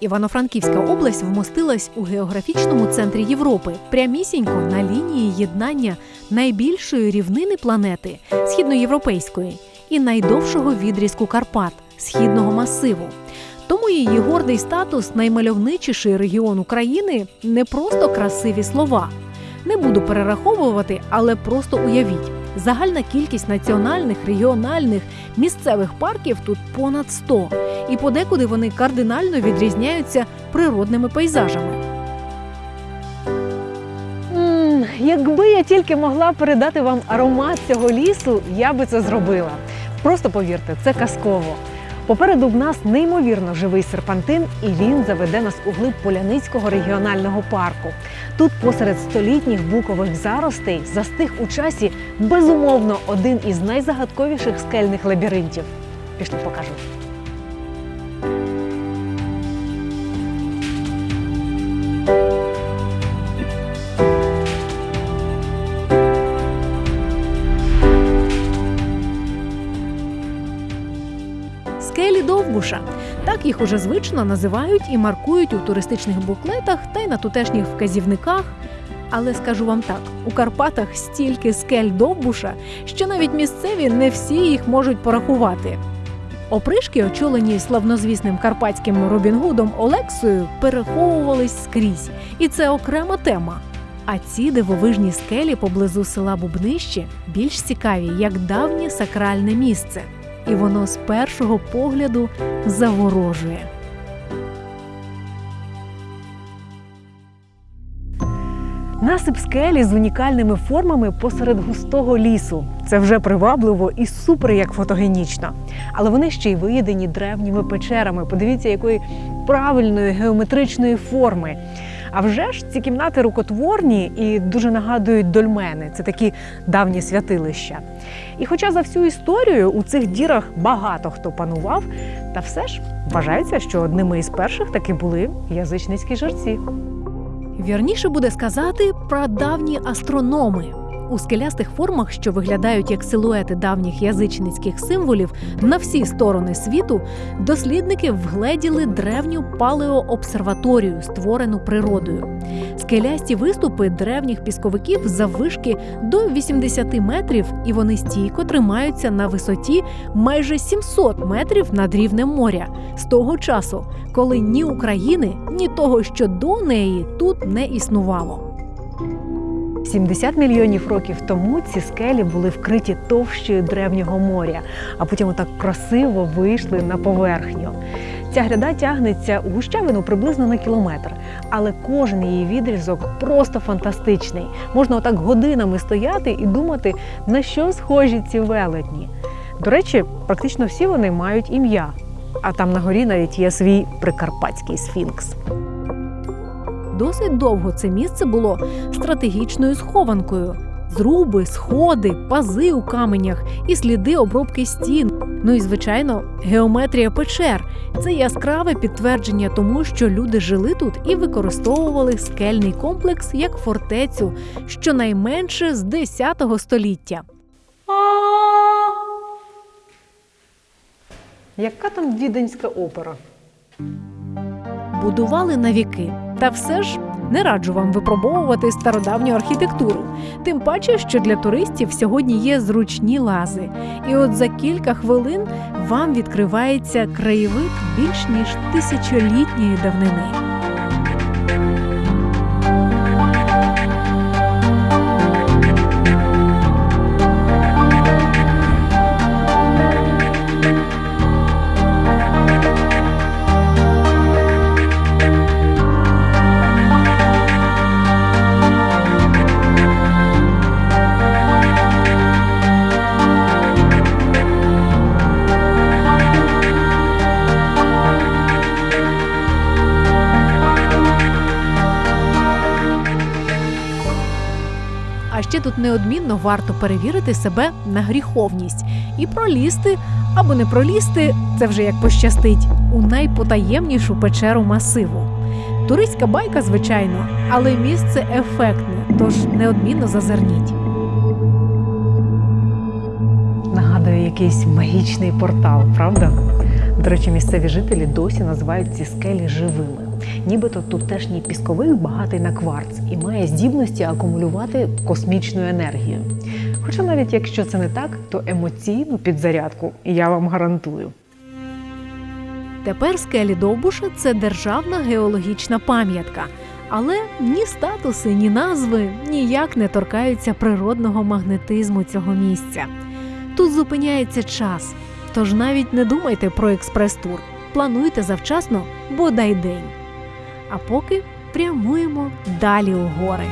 Івано-Франківська область вмостилась у географічному центрі Європи, прямісінько на лінії єднання найбільшої рівнини планети східноєвропейської і найдовшого відрізку Карпат східного масиву. Тому її гордий статус наймальовничіший регіон України не просто красиві слова. Не буду перераховувати, але просто уявіть. Загальна кількість національних, регіональних, місцевих парків тут понад 100. І подекуди вони кардинально відрізняються природними пейзажами. М, Якби я тільки могла передати вам аромат цього лісу, я би це зробила. Просто повірте, це казково. Попереду в нас неймовірно живий серпантин, і він заведе нас у глиб Поляницького регіонального парку. Тут, посеред столітніх букових заростей, застиг у часі безумовно один із найзагадковіших скельних лабіринтів. Пішли покажу. Скелі Так їх уже звично називають і маркують у туристичних буклетах та й на тутешніх вказівниках. Але скажу вам так: у Карпатах стільки скель Довбуша, що навіть місцеві не всі їх можуть порахувати. Опришки, очолені славнозвісним карпатським Робін Гудом Олексою, переховувались скрізь, і це окрема тема. А ці дивовижні скелі поблизу села Бубнище більш цікаві як давнє сакральне місце і воно з першого погляду заворожує. Насип скелі з унікальними формами посеред густого лісу. Це вже привабливо і супер як фотогенічно. Але вони ще й виєдені древніми печерами. Подивіться, якої правильної геометричної форми. А вже ж ці кімнати рукотворні і дуже нагадують дольмени. Це такі давні святилища. І хоча за всю історію у цих дірах багато хто панував, та все ж вважається, що одними із перших таки були язичницькі жерці. Вірніше буде сказати про давні астрономи. У скелястих формах, що виглядають як силуети давніх язичницьких символів на всі сторони світу, дослідники вгледіли древню палеообсерваторію, створену природою. Скелясті виступи древніх пісковиків заввишки до 80 метрів, і вони стійко тримаються на висоті майже 700 метрів над рівнем моря з того часу, коли ні України, ні того, що до неї тут не існувало. 70 мільйонів років тому ці скелі були вкриті товщею древнього моря, а потім отак красиво вийшли на поверхню. Ця гряда тягнеться у гущавину приблизно на кілометр, але кожен її відрізок просто фантастичний. Можна отак годинами стояти і думати, на що схожі ці велетні. До речі, практично всі вони мають ім'я, а там на горі навіть є свій прикарпатський сфінкс. Досить довго це місце було стратегічною схованкою. Зруби, сходи, пази у каменях і сліди обробки стін. Ну і звичайно, геометрія печер це яскраве підтвердження тому, що люди жили тут і використовували скельний комплекс як фортецю, щонайменше з 10 століття. Яка там віденська опера? Будували на віки. Та все ж не раджу вам випробовувати стародавню архітектуру. Тим паче, що для туристів сьогодні є зручні лази. І от за кілька хвилин вам відкривається краєвид більш ніж тисячолітньої давнини. Ще тут неодмінно варто перевірити себе на гріховність і пролізти або не пролізти, це вже як пощастить, у найпотаємнішу печеру масиву. Туристська байка, звичайно, але місце ефектне, тож неодмінно зазирніть. Нагадує якийсь магічний портал, правда? До речі, місцеві жителі досі називають ці скелі живими. Нібито тутешній пісковик багатий на кварц і має здібності акумулювати космічну енергію. Хоча навіть якщо це не так, то емоційну підзарядку я вам гарантую. Тепер скелі Довбуша це державна геологічна пам'ятка. Але ні статуси, ні назви ніяк не торкаються природного магнетизму цього місця. Тут зупиняється час, тож навіть не думайте про експрес-тур. Плануйте завчасно, бодай день. А поки прямуємо далі у гори.